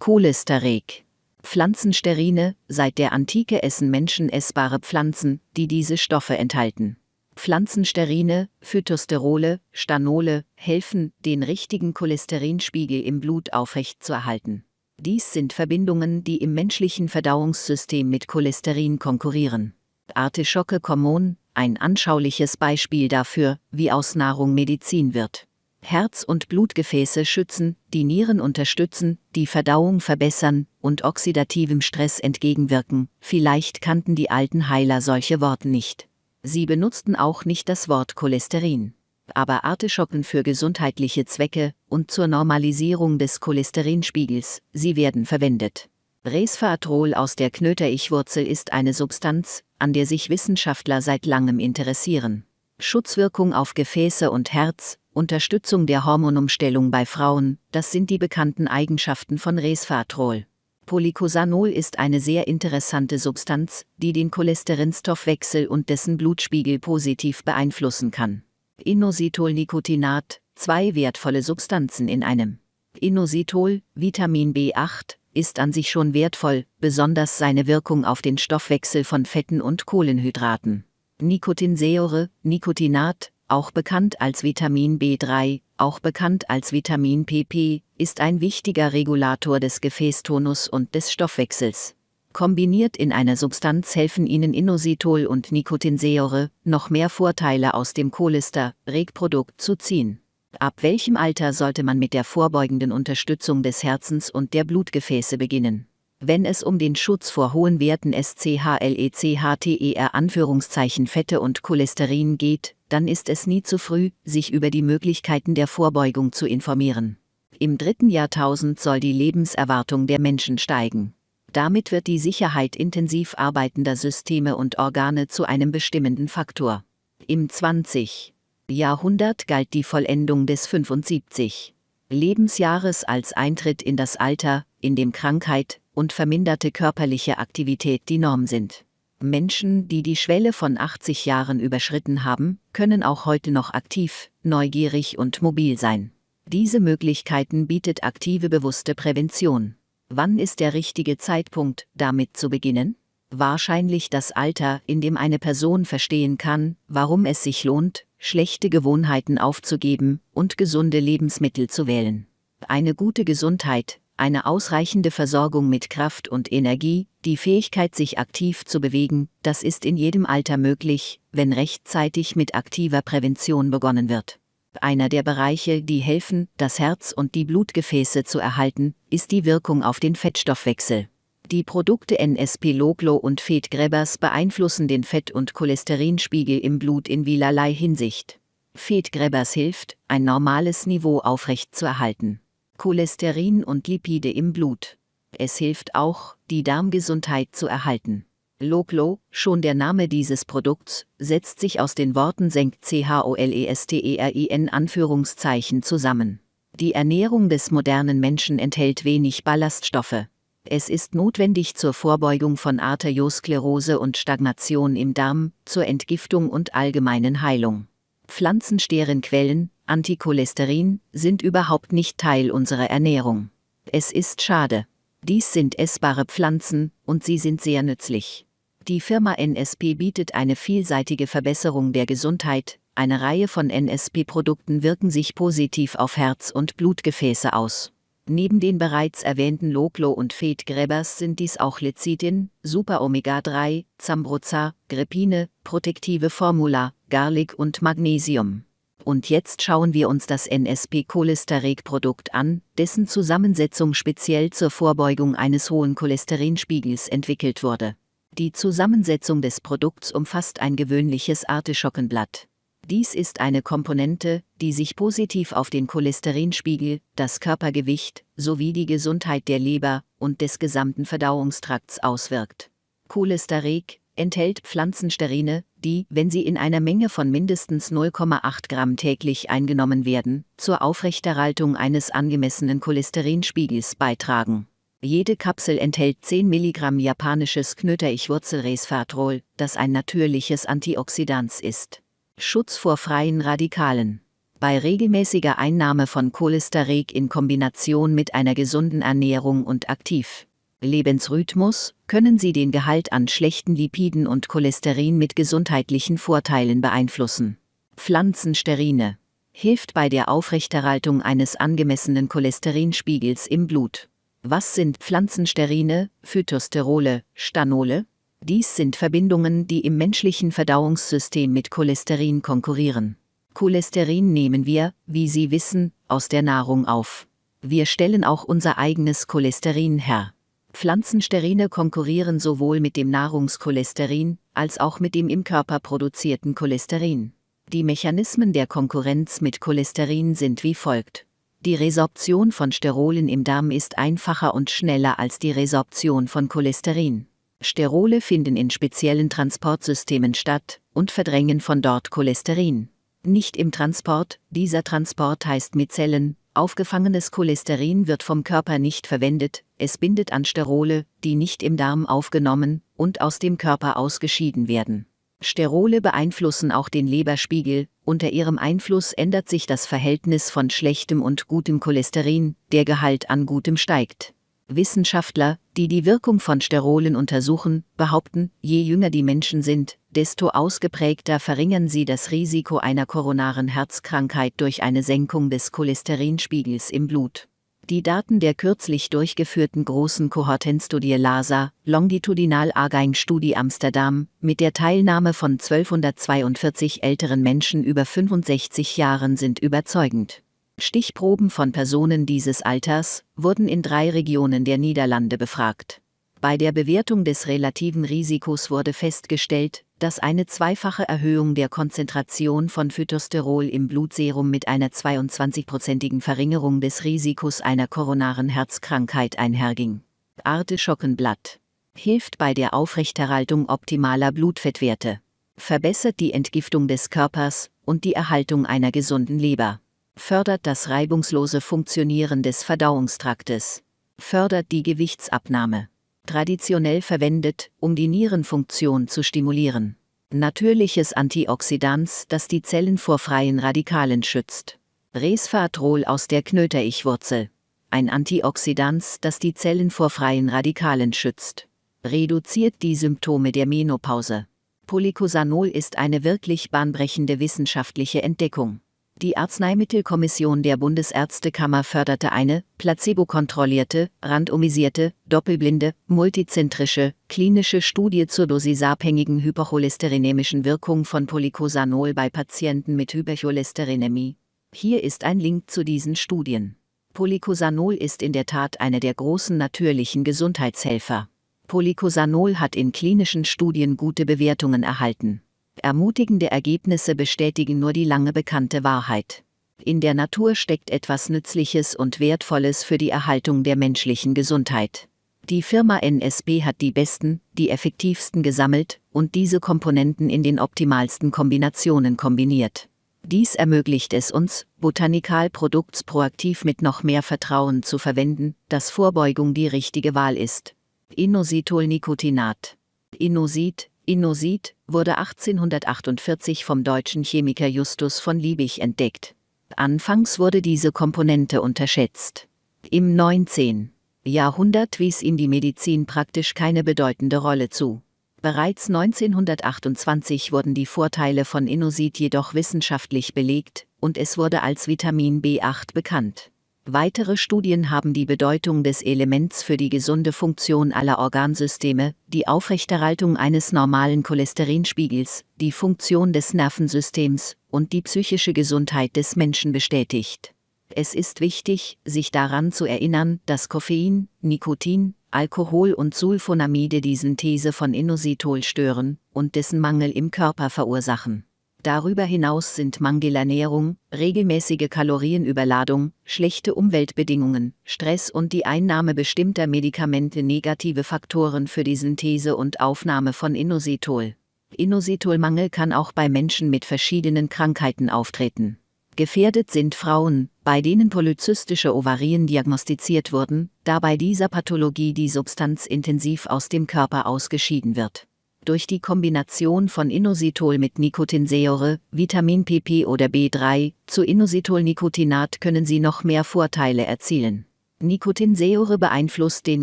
Cholesterek. Pflanzensterine, seit der Antike essen Menschen essbare Pflanzen, die diese Stoffe enthalten. Pflanzensterine, Phytosterole, Stanole helfen, den richtigen Cholesterinspiegel im Blut aufrechtzuerhalten. Dies sind Verbindungen, die im menschlichen Verdauungssystem mit Cholesterin konkurrieren. Artischocke Common, ein anschauliches Beispiel dafür, wie aus Nahrung Medizin wird. Herz- und Blutgefäße schützen, die Nieren unterstützen, die Verdauung verbessern und oxidativem Stress entgegenwirken. Vielleicht kannten die alten Heiler solche Worte nicht. Sie benutzten auch nicht das Wort Cholesterin. Aber Artischocken für gesundheitliche Zwecke und zur Normalisierung des Cholesterinspiegels, sie werden verwendet. Resveratrol aus der Knöterichwurzel ist eine Substanz, an der sich Wissenschaftler seit langem interessieren. Schutzwirkung auf Gefäße und Herz, Unterstützung der Hormonumstellung bei Frauen, das sind die bekannten Eigenschaften von Resveratrol. Polycosanol ist eine sehr interessante Substanz, die den Cholesterinstoffwechsel und dessen Blutspiegel positiv beeinflussen kann. Inositol-Nicotinat, zwei wertvolle Substanzen in einem. Inositol, Vitamin B8, ist an sich schon wertvoll, besonders seine Wirkung auf den Stoffwechsel von Fetten und Kohlenhydraten. Nikotinsäure, Nikotinat, auch bekannt als Vitamin B3, auch bekannt als Vitamin PP, ist ein wichtiger Regulator des Gefäßtonus und des Stoffwechsels. Kombiniert in einer Substanz helfen Ihnen Inositol und Nikotinsäure, noch mehr Vorteile aus dem Cholester-Regprodukt zu ziehen. Ab welchem Alter sollte man mit der vorbeugenden Unterstützung des Herzens und der Blutgefäße beginnen? Wenn es um den Schutz vor hohen Werten SCHLECHTER Anführungszeichen Fette und Cholesterin geht, dann ist es nie zu früh, sich über die Möglichkeiten der Vorbeugung zu informieren. Im dritten Jahrtausend soll die Lebenserwartung der Menschen steigen. Damit wird die Sicherheit intensiv arbeitender Systeme und Organe zu einem bestimmenden Faktor. Im 20. Jahrhundert galt die Vollendung des 75 Lebensjahres als Eintritt in das Alter, in dem Krankheit, und verminderte körperliche Aktivität die Norm sind. Menschen, die die Schwelle von 80 Jahren überschritten haben, können auch heute noch aktiv, neugierig und mobil sein. Diese Möglichkeiten bietet aktive bewusste Prävention. Wann ist der richtige Zeitpunkt, damit zu beginnen? Wahrscheinlich das Alter, in dem eine Person verstehen kann, warum es sich lohnt, schlechte Gewohnheiten aufzugeben und gesunde Lebensmittel zu wählen. Eine gute Gesundheit, eine ausreichende Versorgung mit Kraft und Energie, die Fähigkeit, sich aktiv zu bewegen, das ist in jedem Alter möglich, wenn rechtzeitig mit aktiver Prävention begonnen wird. Einer der Bereiche, die helfen, das Herz und die Blutgefäße zu erhalten, ist die Wirkung auf den Fettstoffwechsel. Die Produkte NSP Loglo und Fed Grebbers beeinflussen den Fett- und Cholesterinspiegel im Blut in vielerlei Hinsicht. Fed Grebbers hilft, ein normales Niveau aufrechtzuerhalten. Cholesterin und Lipide im Blut. Es hilft auch, die Darmgesundheit zu erhalten. Loglo, schon der Name dieses Produkts, setzt sich aus den Worten senkt CHOLESTERIN Anführungszeichen zusammen. Die Ernährung des modernen Menschen enthält wenig Ballaststoffe. Es ist notwendig zur Vorbeugung von Arteriosklerose und Stagnation im Darm, zur Entgiftung und allgemeinen Heilung. Pflanzensterenquellen, Anticholesterin, sind überhaupt nicht Teil unserer Ernährung. Es ist schade. Dies sind essbare Pflanzen, und sie sind sehr nützlich. Die Firma NSP bietet eine vielseitige Verbesserung der Gesundheit, eine Reihe von NSP-Produkten wirken sich positiv auf Herz- und Blutgefäße aus. Neben den bereits erwähnten Loglo und Fed-Gräbers sind dies auch Lecithin, Super Omega 3, Zambroza, Grepine, protektive Formula, Garlic und Magnesium. Und jetzt schauen wir uns das NSP-Cholestereg-Produkt an, dessen Zusammensetzung speziell zur Vorbeugung eines hohen Cholesterinspiegels entwickelt wurde. Die Zusammensetzung des Produkts umfasst ein gewöhnliches Artischockenblatt. Dies ist eine Komponente, die sich positiv auf den Cholesterinspiegel, das Körpergewicht sowie die Gesundheit der Leber und des gesamten Verdauungstrakts auswirkt. Cholestereg enthält Pflanzensterine, die, wenn sie in einer Menge von mindestens 0,8 Gramm täglich eingenommen werden, zur Aufrechterhaltung eines angemessenen Cholesterinspiegels beitragen. Jede Kapsel enthält 10 Milligramm japanisches Knöterichwurzelresveratrol, das ein natürliches Antioxidans ist. Schutz vor freien Radikalen. Bei regelmäßiger Einnahme von Cholesterik in Kombination mit einer gesunden Ernährung und aktiv Lebensrhythmus können Sie den Gehalt an schlechten Lipiden und Cholesterin mit gesundheitlichen Vorteilen beeinflussen. Pflanzensterine hilft bei der Aufrechterhaltung eines angemessenen Cholesterinspiegels im Blut. Was sind Pflanzensterine, Phytosterole, Stanole? Dies sind Verbindungen, die im menschlichen Verdauungssystem mit Cholesterin konkurrieren. Cholesterin nehmen wir, wie Sie wissen, aus der Nahrung auf. Wir stellen auch unser eigenes Cholesterin her. Pflanzensterine konkurrieren sowohl mit dem Nahrungscholesterin als auch mit dem im Körper produzierten Cholesterin. Die Mechanismen der Konkurrenz mit Cholesterin sind wie folgt. Die Resorption von Sterolen im Darm ist einfacher und schneller als die Resorption von Cholesterin. Sterole finden in speziellen Transportsystemen statt und verdrängen von dort Cholesterin. Nicht im Transport, dieser Transport heißt Mizellen, aufgefangenes Cholesterin wird vom Körper nicht verwendet, es bindet an Sterole, die nicht im Darm aufgenommen und aus dem Körper ausgeschieden werden. Sterole beeinflussen auch den Leberspiegel, unter ihrem Einfluss ändert sich das Verhältnis von schlechtem und gutem Cholesterin, der Gehalt an gutem steigt. Wissenschaftler, die die Wirkung von Sterolen untersuchen, behaupten, je jünger die Menschen sind, desto ausgeprägter verringern sie das Risiko einer koronaren Herzkrankheit durch eine Senkung des Cholesterinspiegels im Blut. Die Daten der kürzlich durchgeführten großen Kohortenstudie LASA, Longitudinal Argine Studie Amsterdam, mit der Teilnahme von 1242 älteren Menschen über 65 Jahren sind überzeugend. Stichproben von Personen dieses Alters wurden in drei Regionen der Niederlande befragt. Bei der Bewertung des relativen Risikos wurde festgestellt, dass eine zweifache Erhöhung der Konzentration von Phytosterol im Blutserum mit einer 22-prozentigen Verringerung des Risikos einer koronaren Herzkrankheit einherging. Arteschockenblatt hilft bei der Aufrechterhaltung optimaler Blutfettwerte, verbessert die Entgiftung des Körpers und die Erhaltung einer gesunden Leber, fördert das reibungslose Funktionieren des Verdauungstraktes, fördert die Gewichtsabnahme traditionell verwendet, um die Nierenfunktion zu stimulieren. Natürliches Antioxidans, das die Zellen vor freien Radikalen schützt. Resveratrol aus der Knöterichwurzel. Ein Antioxidans, das die Zellen vor freien Radikalen schützt. Reduziert die Symptome der Menopause. Polycosanol ist eine wirklich bahnbrechende wissenschaftliche Entdeckung. Die Arzneimittelkommission der Bundesärztekammer förderte eine, placebo-kontrollierte, randomisierte, doppelblinde, multizentrische, klinische Studie zur dosisabhängigen hypercholesterinämischen Wirkung von Polycosanol bei Patienten mit Hypercholesterinämie. Hier ist ein Link zu diesen Studien. Polycosanol ist in der Tat eine der großen natürlichen Gesundheitshelfer. Polycosanol hat in klinischen Studien gute Bewertungen erhalten. Ermutigende Ergebnisse bestätigen nur die lange bekannte Wahrheit. In der Natur steckt etwas Nützliches und Wertvolles für die Erhaltung der menschlichen Gesundheit. Die Firma NSB hat die besten, die effektivsten gesammelt und diese Komponenten in den optimalsten Kombinationen kombiniert. Dies ermöglicht es uns, Botanikal Produkts proaktiv mit noch mehr Vertrauen zu verwenden, dass Vorbeugung die richtige Wahl ist. Inositol-Nicotinat. Inosit, Inosit wurde 1848 vom deutschen Chemiker Justus von Liebig entdeckt. Anfangs wurde diese Komponente unterschätzt. Im 19. Jahrhundert wies ihm die Medizin praktisch keine bedeutende Rolle zu. Bereits 1928 wurden die Vorteile von Inosit jedoch wissenschaftlich belegt und es wurde als Vitamin B8 bekannt. Weitere Studien haben die Bedeutung des Elements für die gesunde Funktion aller Organsysteme, die Aufrechterhaltung eines normalen Cholesterinspiegels, die Funktion des Nervensystems und die psychische Gesundheit des Menschen bestätigt. Es ist wichtig, sich daran zu erinnern, dass Koffein, Nikotin, Alkohol und Sulfonamide die Synthese von Inositol stören und dessen Mangel im Körper verursachen. Darüber hinaus sind Mangelernährung, regelmäßige Kalorienüberladung, schlechte Umweltbedingungen, Stress und die Einnahme bestimmter Medikamente negative Faktoren für die Synthese und Aufnahme von Inositol. Inositolmangel kann auch bei Menschen mit verschiedenen Krankheiten auftreten. Gefährdet sind Frauen, bei denen polyzystische Ovarien diagnostiziert wurden, da bei dieser Pathologie die Substanz intensiv aus dem Körper ausgeschieden wird. Durch die Kombination von Inositol mit Nicotinsäure, Vitamin PP oder B3 zu Inositol-Nicotinat können Sie noch mehr Vorteile erzielen. Nicotinsäure beeinflusst den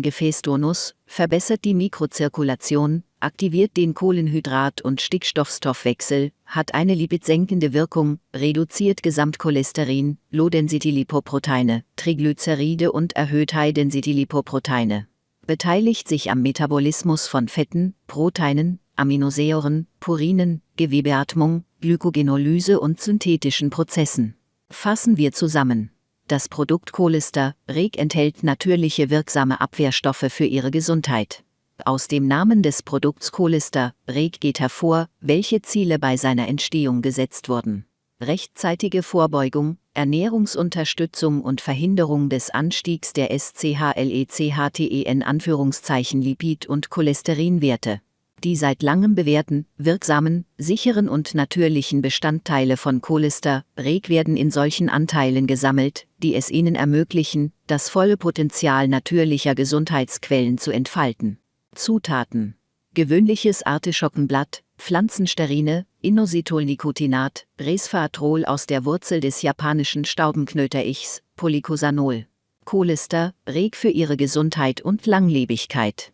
Gefäßtonus, verbessert die Mikrozirkulation, aktiviert den Kohlenhydrat- und Stickstoffstoffwechsel, hat eine lipidsenkende Wirkung, reduziert Gesamtcholesterin, Low-Density-Lipoproteine, Triglyceride und erhöht High-Density-Lipoproteine. Beteiligt sich am Metabolismus von Fetten, Proteinen, Aminosäuren, Purinen, Gewebeatmung, Glykogenolyse und synthetischen Prozessen. Fassen wir zusammen. Das Produkt Cholester, Reg enthält natürliche wirksame Abwehrstoffe für Ihre Gesundheit. Aus dem Namen des Produkts Cholester, Reg geht hervor, welche Ziele bei seiner Entstehung gesetzt wurden. Rechtzeitige Vorbeugung, Ernährungsunterstützung und Verhinderung des Anstiegs der SCHLECHTEN Anführungszeichen Lipid- und Cholesterinwerte die seit langem bewährten, wirksamen, sicheren und natürlichen Bestandteile von Cholester, Reg werden in solchen Anteilen gesammelt, die es ihnen ermöglichen, das volle Potenzial natürlicher Gesundheitsquellen zu entfalten. Zutaten Gewöhnliches Artischockenblatt, Pflanzensterine, Inositol-Nicotinat, Resveratrol aus der Wurzel des japanischen Staubenknöterichs, Polycosanol. Cholester, Reg für ihre Gesundheit und Langlebigkeit.